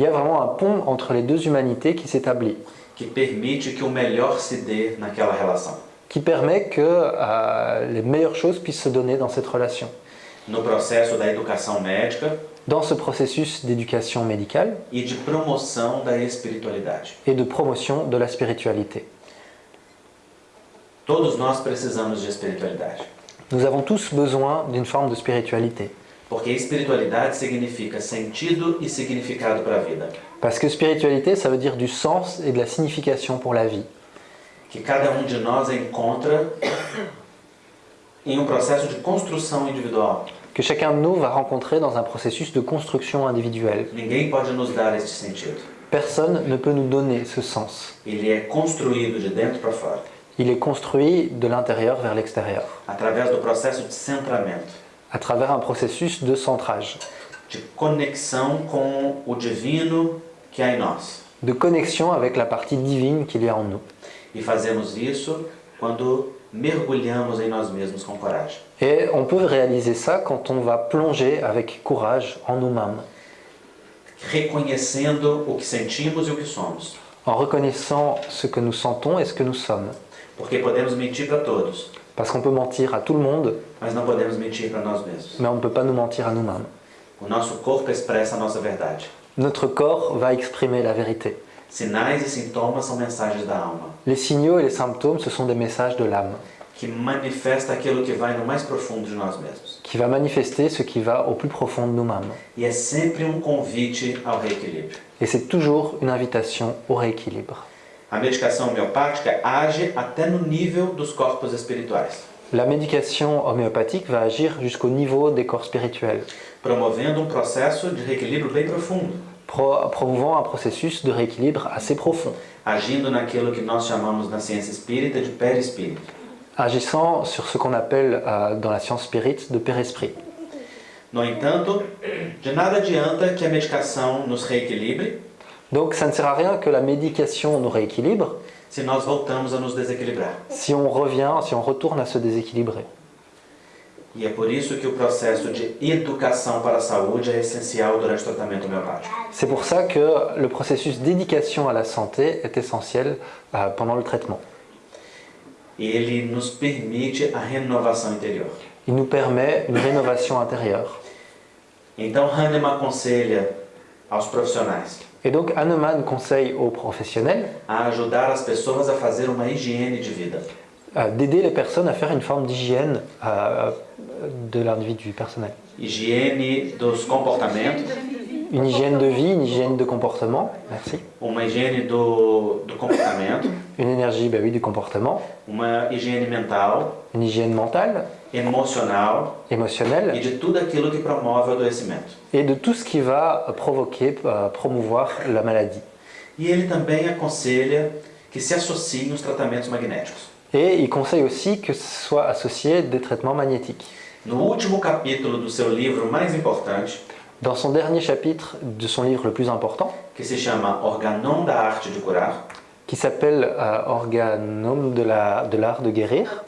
y a vraiment un pont entre les deux humanités qui s'établit, qui permet que euh, les meilleures choses puissent se donner dans cette relation. No processo da educação médica Dans ce processus d'éducation médicale e et de promotion de la spiritualité. Todos nós precisamos de espiritualidade, Nous avons tous besoin d'une forme de spiritualité. porque espiritualidade significa sentido e significado para a vida. Parce que spiritualité, ça veut dire du sens et de la signification pour la vie. que cada um de nós encontra em um processo de construção individual. Que chacun de nous va rencontrer dans un processus de construction individuelle. Personne ne peut nous donner ce sens. Ele é construído de dentro para fora, Il est construit de l'intérieur vers l'extérieur, de centramento, à travers un processus de centrage, de conexão com o divino que há em nós. de connexion avec la partie divine qu'il y a en nous. E fazemos isso quando mergulhamos em nós mesmos com coragem. Et on peut réaliser ça quand on va plonger avec courage en nous-mêmes. reconhecendo o que sentimos e o que somos. en reconnaissant ce que nous sentons et ce que nous sommes. Porque podemos mentir para todos, Parce qu'on peut mentir à tout le monde, mas não podemos mentir para nós mesmos. mais on ne peut pas nous mentir à nous-mêmes. O nosso corpo expressa a nossa verdade. Notre corps va exprimer la vérité. Sinais e sintomas são mensagens da alma, Les signaux et les symptômes, ce sont des messages de l'âme, que manifesta aquilo que vai no mais profundo de nós mesmos. qui va manifester ce qui va au plus profond de nous-mêmes. E é sempre um convite ao reequilíbrio. Et c'est toujours une invitation au rééquilibre. A medicação homeopática age até no nível dos corpos espirituais, La médication homéopathique va agir jusqu'au niveau des corps spirituels, promovendo um processo de reequilíbrio bem profundo, pro- promouvant un processus de rééquilibre assez profond, agindo naquilo que nós chamamos na ciência espírita de perispírito. agissant sur ce qu'on appelle euh, dans la science spirit de père-esprit. No entanto, de nada adianta que a medicação nos reequilibre Donc ça ne sert à rien que la médication nous rééquilibre se nós voltamos a nos desequilibrar. si on revient, si on retourne à se déséquilibrer. E é por isso que o processo de educação para a saúde é essencial durante o tratamento homeopático. C'est pour ça que le processus d'éducation à la santé est essentiel euh, pendant le traitement. Ele nos permite a renovação interior. Il nous permet une rénovation intérieure. Então, Hahnemann aconselha aos profissionais Et donc Hahnemann conseille aux professionnels a ajudar as pessoas a fazer uma higiene de vida. Euh, d'aider les personnes à faire une forme d'hygiène euh, de l'individu personnel. Higiene dos comportamentos, Une hygiène de vie, une hygiène de comportement, merci. uma higiene do, do comportamento, Une énergie, bah oui, du comportement. uma higiene mental, Une hygiène mentale, emocional émotionnelle, de tudo aquilo que promove o adoecimento. et de tout ce qui va provoquer, euh, promouvoir la maladie. E ele também aconselha que se associem os tratamentos magnéticos. Et il conseille aussi que ce soit associé des traitements magnétiques. No último capítulo do seu livro mais importante, Dans son dernier chapitre de son livre le plus important, que se chama Organon da Arte de Curar, qui s'appelle euh, Organome de la- de l'art de, guérir,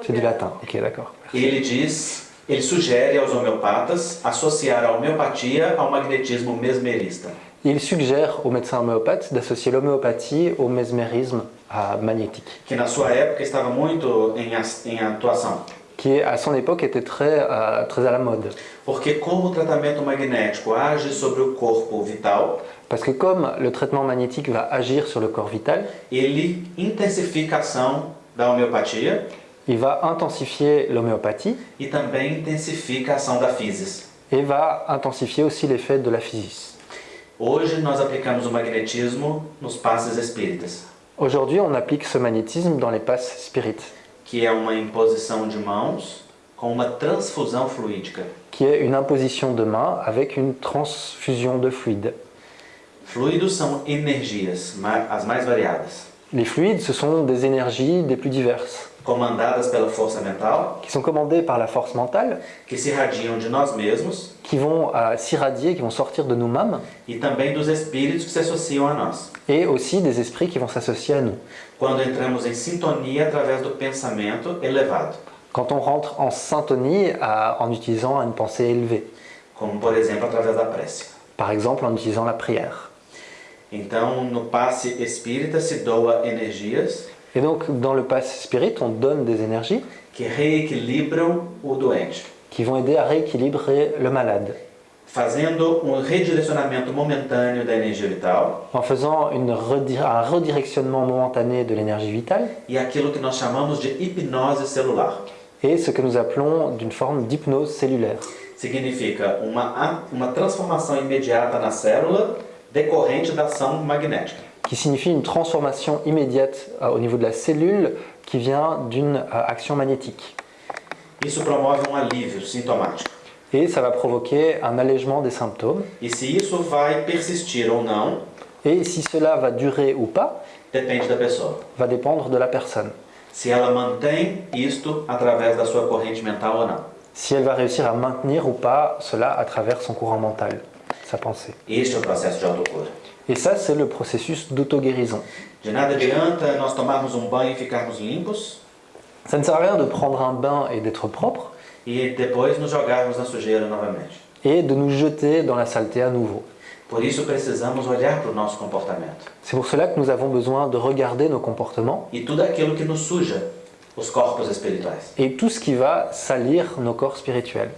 c'est du latin, ok d'accord. ele diz, ele sugere aos homeopatas associar a homeopatia ao magnetismo mesmerista. Il suggère aux médecins homéopathes d'associer l'homéopathie au mesmérisme euh, magnétique, que na sua época estava muito em, em atuação. qui à son époque était très, euh, très à la mode. Porque como o tratamento magnético age sobre o corpo vital, Parce que comme le traitement magnétique va agir sur le corps vital, ele intensifica a ação da homeopatia il va intensifier l'homéopathie e também intensifica a ação da physis. et va intensifier aussi l'effet de la physis. Hoje nós aplicamos o magnetismo nos passes espíritas, Aujourd'hui, on applique ce magnétisme dans les passes spirites, que é uma imposição de mãos com uma transfusão fluídica. qui est une imposition de main avec une transfusion de fluide. Fluidos são energias, ma- as mais variadas, Les fluides, ce sont des énergies des plus diverses, comandadas pela força mental, qui sont commandées par la force mentale, que se irradiam de nós mesmos qui vont euh, s'irradier, qui vont sortir de nous-mêmes, e também dos espíritos que se associam a nós. et aussi des esprits qui vont s'associer à nous. Quando entramos em sintonia através do pensamento elevado, Quand on rentre en syntonie à- en utilisant une pensée élevée, como por exemplo através da prece. par exemple en utilisant la prière. Então, no passe espírita se doa energias Et donc, dans le pass spirit, on donne des énergies que reequilibram o doente, qui vont aider à rééquilibrer le malade, fazendo um redirecionamento momentâneo da energia vital en faisant une un redirectionnement momentané de l'énergie vitale e aquilo que nós chamamos de hipnose celular. et ce que nous appelons d'une forme d'hypnose cellulaire. Significa uma, uma transformação imediata na célula decorrente da ação magnética. Qui signifie une transformation immédiate euh, au niveau de la cellule qui vient d'une euh, action magnétique. Isso promove um alívio sintomático. Et ça va provoquer un allègement des symptômes. E se isso vai persistir ou não, Et si cela va durer ou pas, depende da pessoa. va dépendre de la personne. Se ela mantém isto através da sua corrente mental ou não. Si elle va réussir à maintenir ou pas cela à travers son courant mental, sa pensée. Este é o processo de autocura. Et ça, c'est le processus d'auto-guérison. De nada adianta nós tomarmos um banho e ficarmos limpos Ça ne sert à rien de prendre un bain et d'être propre e depois nos jogarmos na sujeira novamente. et de nous jeter dans la saleté à nouveau. Por isso precisamos olhar para o nosso comportamento. C'est pour cela que nous avons besoin de regarder nos comportements E tudo aquilo que nos suja os corpos espirituais. et tout ce qui va salir nos corps spirituels.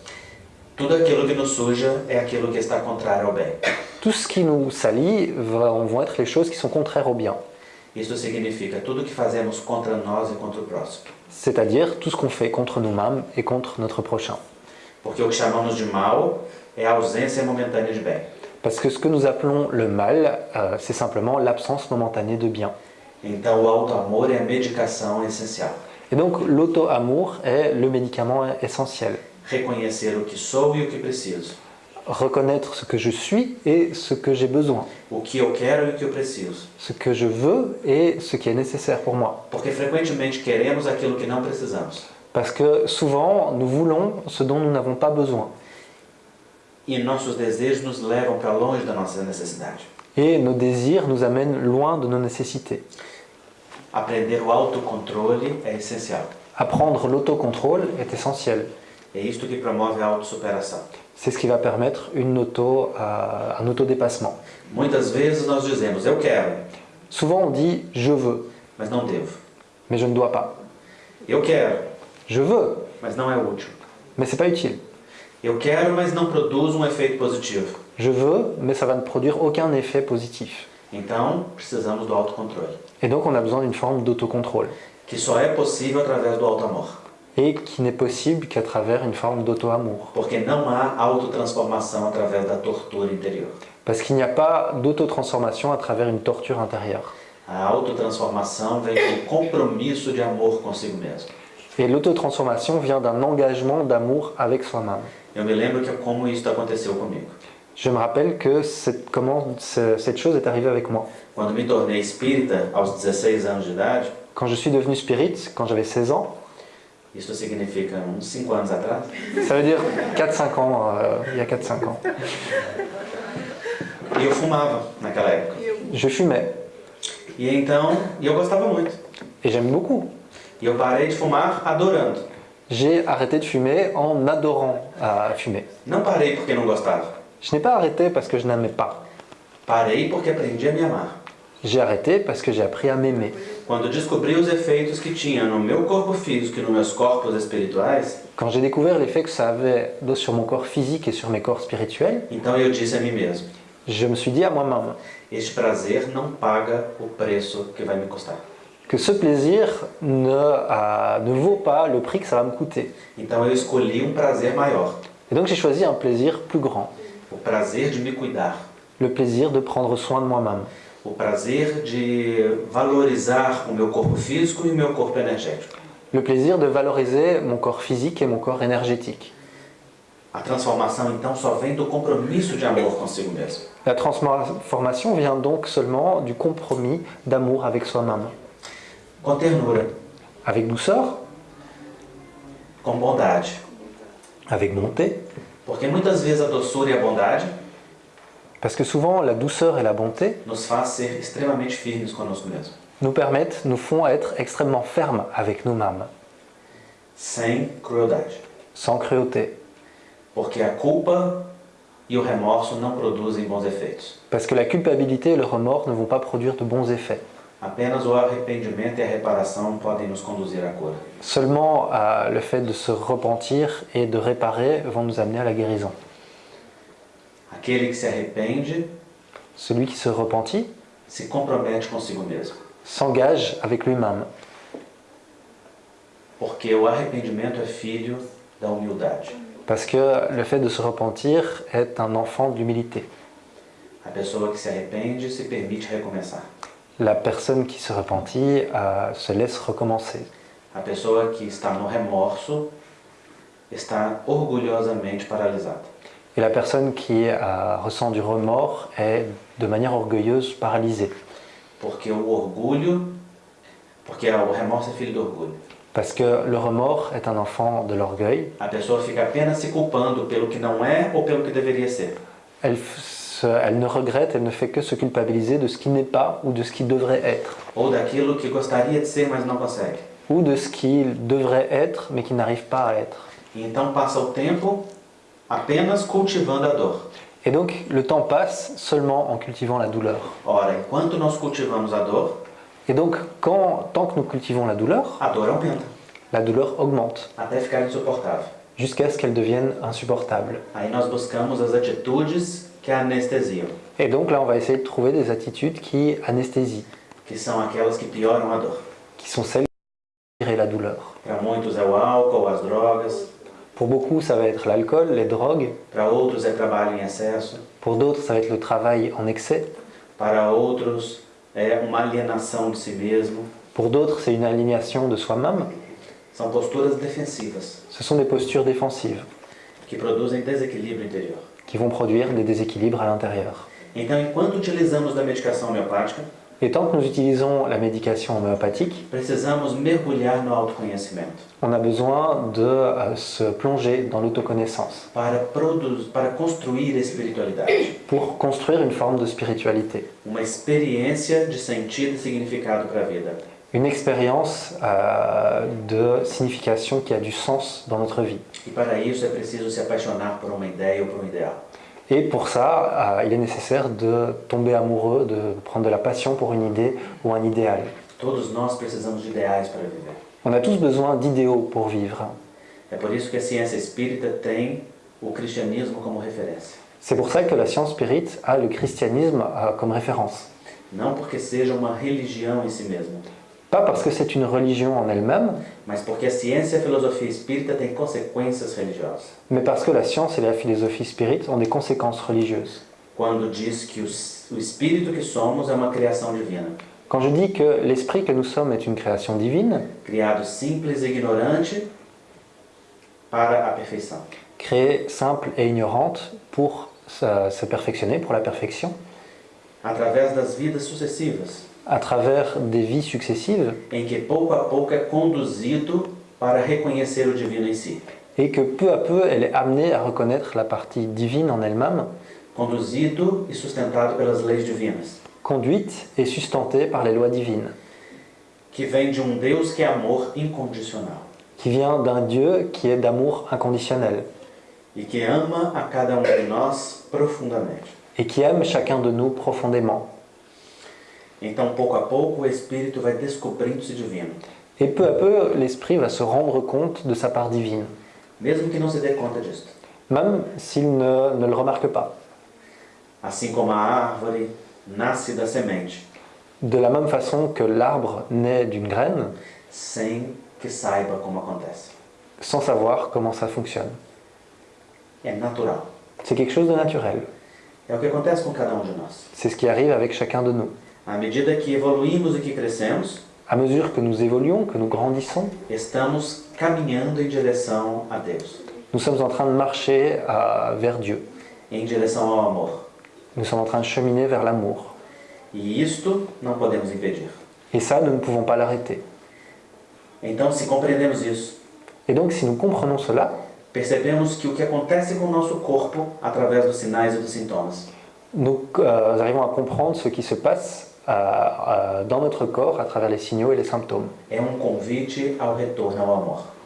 Tudo aquilo que nos suja é aquilo que está contrário ao bem. Tout ce qui nous salit vont vont être les choses qui sont contraires au bien. E. C'est-à-dire tout ce qu'on fait contre nous-mêmes et contre notre prochain. Parce que ce que nous appelons le mal, euh, c'est simplement l'absence momentanée de bien. Et donc l'auto-amour est le médicament essentiel. Reconhecer o que sou e o que preciso. Reconnaître ce que je suis et ce que j'ai besoin. O que eu quero e o que eu preciso. Ce que je veux et ce qui est nécessaire pour moi. Porque frequentemente queremos aquilo que não precisamos. Parce que souvent, nous voulons ce dont nous n'avons pas besoin. E nossos desejos nos levam para longe da nossa necessidade. Et nos désirs nous amènent loin de nos nécessités. Aprender o autocontrole é essencial. Apprendre l'autocontrôle est essentiel. É isto que promove a autossuperação. C'est ce qui va permettre une auto, euh, un autodépassement. Muitas vezes nós dizemos eu quero, Souvent on dit je veux, mas não devo. mais je ne dois pas. Eu quero, Je veux, mas não é útil. mais c'est pas utile. Eu quero, mas não produz um efeito positivo. Je veux, mais ça va ne produire aucun effet positif. Então, precisamos do autocontrole, Et donc on a besoin d'une forme d'autocontrôle. que só é possível através do autoamor. Et qui n'est possible qu'à travers une forme d'auto-amour. Porque não há autotransformação através da tortura interior. Parce qu'il n'y a pas d'autotransformation à travers une torture intérieure. A autotransformação vem do compromisso de amor consigo mesmo. Et l'autotransformation vient d'un engagement d'amour avec soi-même. Eu me lembro que como isso aconteceu comigo. Je me rappelle que cette, comment ce- cette chose est arrivée avec moi. Quando me tornei espírita aos 16 anos de idade, Quand je suis devenu spirit, quand j'avais 16 ans, isso significa uns 5 anos atrás, ça veut dire 4-5 ans, euh, il y a 4-5 ans, e eu fumava naquela época. je fumais. E então, e eu gostava muito. Et j'aime beaucoup. E eu parei de fumar adorando. J'ai arrêté de fumer en adorant à fumer. Não parei porque não gostava. Je n'ai pas arrêté parce que je n'aimais pas. Parei porque aprendi a me amar. J'ai arrêté parce que j'ai appris à m'aimer. Quando descobri os efeitos que tinha no meu corpo físico e nos meus corpos espirituais, Quand j'ai découvert l'effet que ça avait sur mon corps physique et sur mes corps spirituels, então eu disse a mim mesmo: je me suis dit à moi-même este prazer não paga o preço que vai me custar. que ce plaisir ne, ne vaut pas le prix que ça va me coûter. Então eu escolhi um prazer maior, Et donc j'ai choisi un plaisir plus grand, o prazer de me cuidar, le plaisir de prendre soin de moi-même, o prazer de valorizar o meu corpo físico e o meu corpo energético. le plaisir de valoriser mon corps physique et mon corps énergétique. A transformação então só vem do compromisso de amor consigo mesmo. La transformation vient donc seulement du compromis d'amour avec soi-même, Com ternura, avec douceur, com bondade. avec bonté, Porque muitas vezes a doçura e a bondade parce que souvent la douceur et la bonté nous permettent, nous font être extrêmement fermes avec nous-mêmes, sans cruauté, e parce que la culpabilité et le remords ne vont pas produire de bons effets. E. Seulement euh, le fait de se repentir et de réparer vont nous amener à la guérison. Aquele que se arrepende Celui qui se repentit se compromete consigo mesmo. s'engage avec lui-même, Porque o arrependimento é filho da humildade. parce que le fait de se repentir est un enfant de l'humilité. A pessoa que se arrepende se permite recomeçar. La personne qui se repentit euh, se laisse recommencer. A pessoa que está no remorso está orgulhosamente paralisada. Et la personne qui ressent du remords est de manière orgueilleuse paralysée, Porque o orgulho, porque o remorso é filho do orgulho. parce que le remords est un enfant de l'orgueil. A pessoa fica apenas se culpando pelo que não é ou pelo que deveria ser. Elle, f- se- elle ne regrette, elle ne fait que se culpabiliser de ce qui n'est pas ou de ce qui devrait être, Ou daquilo que gostaria de ser, mas não consegue. ou de ce qu'il devrait être mais qui n'arrive pas à être. E então passa o tempo apenas cultivando a dor. Et donc le temps passe seulement en cultivant la douleur. Ora, enquanto nós cultivamos a dor, Et donc quand, tant que nous cultivons la douleur, a dor aumenta, la douleur augmente até ficar insuportável. jusqu'à ce qu'elle devienne insupportable. Aí nós buscamos as atitudes que anestesiam, Et donc là on va essayer de trouver des attitudes qui anesthésient, que são aquelas que pioram a dor. qui sont celles qui la douleur. Para muitos é o álcool, as drogas, Pour beaucoup ça va être l'alcool, les drogues, para outros é trabalho em excesso, pour d'autres ça va être le travail en excès, para outros é uma alienação de si mesmo. pour d'autres c'est une aliénation de soi-même. São posturas defensivas Ce sont des postures défensives que produzem desequilíbrio interior. qui vont produire des déséquilibres à l'intérieur. Então, enquanto utilizamos da medicação homeopática, Et tant que nous utilisons la médication homéopathique, on a besoin de euh, se plonger dans l'autoconnaissance para, produz, para construir espiritualidade, pour construire une forme de spiritualité, uma experiência de sentido e significado para a vida. une expérience euh, de signification qui a du sens dans notre vie. E para isso é preciso se apaixonar por uma ideia ou por um ideal. Et pour ça, euh, il est nécessaire de tomber amoureux, de prendre de la passion pour une idée ou un idéal. Todos nós precisamos de ideais para viver. On a tous besoin d'idéaux pour vivre. É por isso que a ciência espírita tem o cristianismo como referência. C'est pour ça que la science spirit a le christianisme euh, comme référence. Não porque seja uma religião em si mesma, Pas parce que c'est une religion en elle-même, mais parce que la science et la philosophie spirit ont des conséquences religieuses. Quand je dis que l'esprit que nous sommes est une création divine, e créée simple et ignorante pour se, se perfectionner, pour la perfection, através das vidas sucessivas, à travers des vies successives, em que pouco a pouco é conduzido para reconhecer o divino em si, et que peu à peu elle est amenée à reconnaître la partie divine en elle-même, conduzido e sustentado pelas leis divinas, conduite et sustentée par les lois divines, que vem de um Deus que é amor incondicional qui vient d'un Dieu qui est d'amour inconditionnel e que ama a cada um de nós profundamente. et qui aime chacun de nous profondément. Então, pouco a pouco, o espírito vai descobrindo-se divino, Et peu à peu, l'esprit va se rendre compte de sa part divine, mesmo que não se dê conta disso. même s'il ne, ne le remarque pas. Assim como a árvore nasce da semente, De la même façon que l'arbre naît d'une graine, sem que saiba como acontece. sans savoir comment ça fonctionne. É natural. C'est quelque chose de naturel. É o que acontece com cada um de nós. C'est ce qui arrive avec chacun de nous. À medida que evoluímos e que crescemos, À mesure que nous évoluons, que nous grandissons, estamos caminhando em direção a Deus, nous sommes en train de marcher euh, vers Dieu. em direção ao amor. Nous sommes en train de cheminer vers l'amour. E isto não podemos impedir. Et ça, nous ne pouvons pas l'arrêter. Então, se compreendemos isso, Et donc, si nous comprenons cela, percebemos que o que acontece com o nosso corpo através dos sinais e dos sintomas nous euh, arrivons à comprendre ce qui se passe dans notre corps à travers les signaux et les symptômes.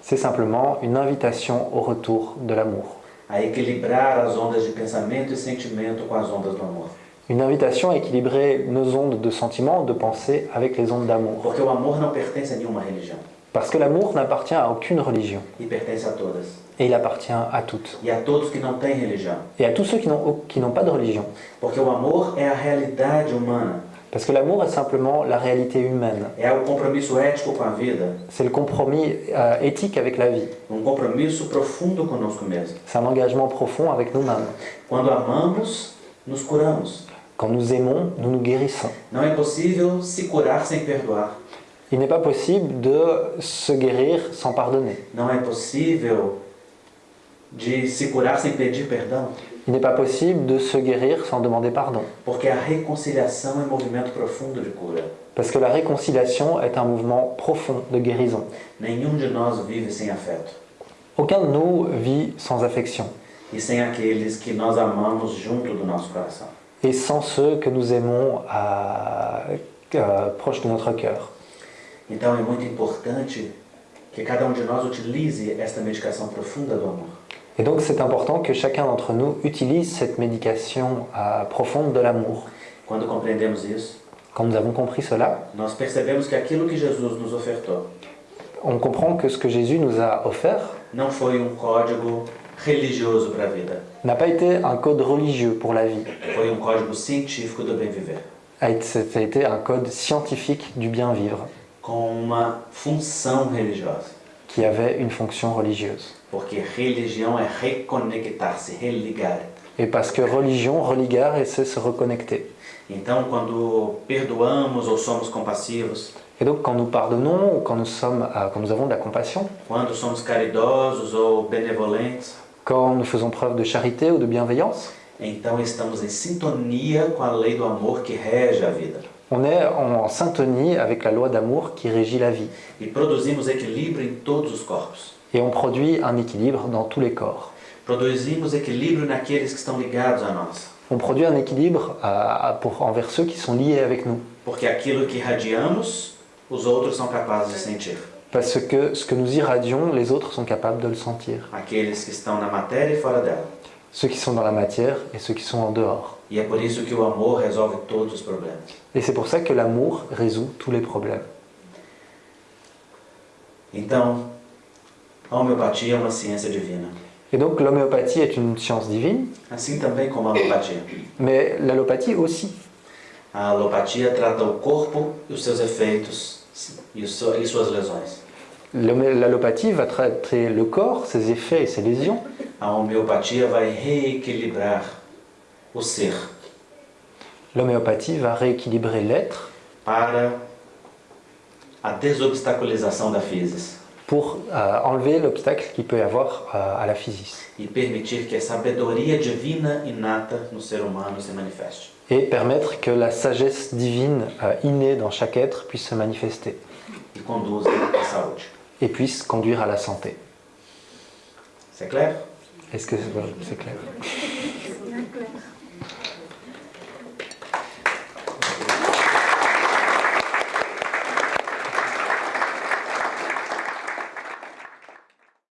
C'est simplement une invitation au retour de l'amour. a equilibrar as ondas de pensamento e sentimento com as ondas do amor. Une invitation à équilibrer nos ondes de sentiments, de pensée avec les ondes d'amour. Porque o amor não pertence a nenhuma religião Parce que l'amour n'appartient à aucune religion. pertence a todas. Et il appartient à toutes. E a todos que não têm religião. Et à tous ceux qui n'ont qui n'ont pas de religion. Porque o amor é a realidade humana, Parce que l'amour est simplement la réalité humaine. é o compromisso ético com a vida, C'est le compromis euh, éthique avec la vie. um compromisso profundo conosco mesmo. C'est un engagement profond avec nous-mêmes. Quando amamos, nos curamos. Quand nous aimons, nous nous guérissons. Não é possível se curar sem perdoar. Il n'est pas possible de se guérir sans pardonner. Não é possível de se curar sem pedir perdão, Il n'est pas possible de se guérir sans demander pardon. porque a reconciliação é um movimento profundo de cura. Parce que la réconciliation est un mouvement profond de guérison. Nenhum de nós vive sem afeto. Aucun de nous vit sans affection E sem aqueles que nós amamos junto do nosso coração. et sans ceux que nous aimons à, euh, proches de notre cœur. Então é muito importante que cada um de nós utilize esta medicação profunda do amor. Et donc c'est important que chacun d'entre nous utilise cette médication euh, profonde de l'amour. Quand nous avons compris cela, on comprend que ce que Jésus nous a offert um n'a pas été un code religieux pour la vie, foi um a été- ça a été un code scientifique du bien vivre qui avait une fonction religieuse. Porque religião é reconectar-se, religar. Et parce que religion, religar, et c'est se reconnecter. Então, quando perdoamos ou somos compassivos, Et donc quand nous pardonnons ou quand nous, sommes, euh, quand nous avons de la compassion, quando somos caridosos ou benevolentes, quand nous faisons preuve de charité ou de bienveillance, então estamos em sintonia com a lei do amor que rege a vida. on est en syntonie avec la loi d'amour qui régit la vie. E produzimos equilíbrio em todos os corpos. Et on produit un équilibre dans tous les corps. Produzimos equilíbrio naqueles que estão ligados a nós. On produit un équilibre euh, pour, envers ceux qui sont liés avec nous. Porque aquilo que irradiamos, os outros são capazes de sentir. Parce que ce que nous irradions, les autres sont capables de le sentir. Aqueles que estão na matéria e fora dela. Ceux qui sont dans la matière et ceux qui sont en dehors. E é por isso que o amor resolve todos os problemas. Et c'est pour ça que l'amour résout tous les problèmes. Então, a homeopatia é uma ciência divina. Et donc l'homéopathie est une science divine, Assim também como a alopatia. mais l'allopathie aussi. A alopatia trata o corpo e os seus efeitos e, e suas lesões. L'allopathie va traiter le corps, ses effets et ses lésions. A homeopatia vai reequilibrar o ser L'homéopathie va rééquilibrer l'être para a desobstaculização da physis pour euh, enlever l'obstacle qu'il peut y avoir euh, à la physis permitir que a sabedoria divina inata no ser humano se manifeste. et permettre que la sagesse divine euh, innée dans chaque être puisse se manifester e à saúde. et puisse conduire à la santé. C'est clair? Est-ce que c'est clair?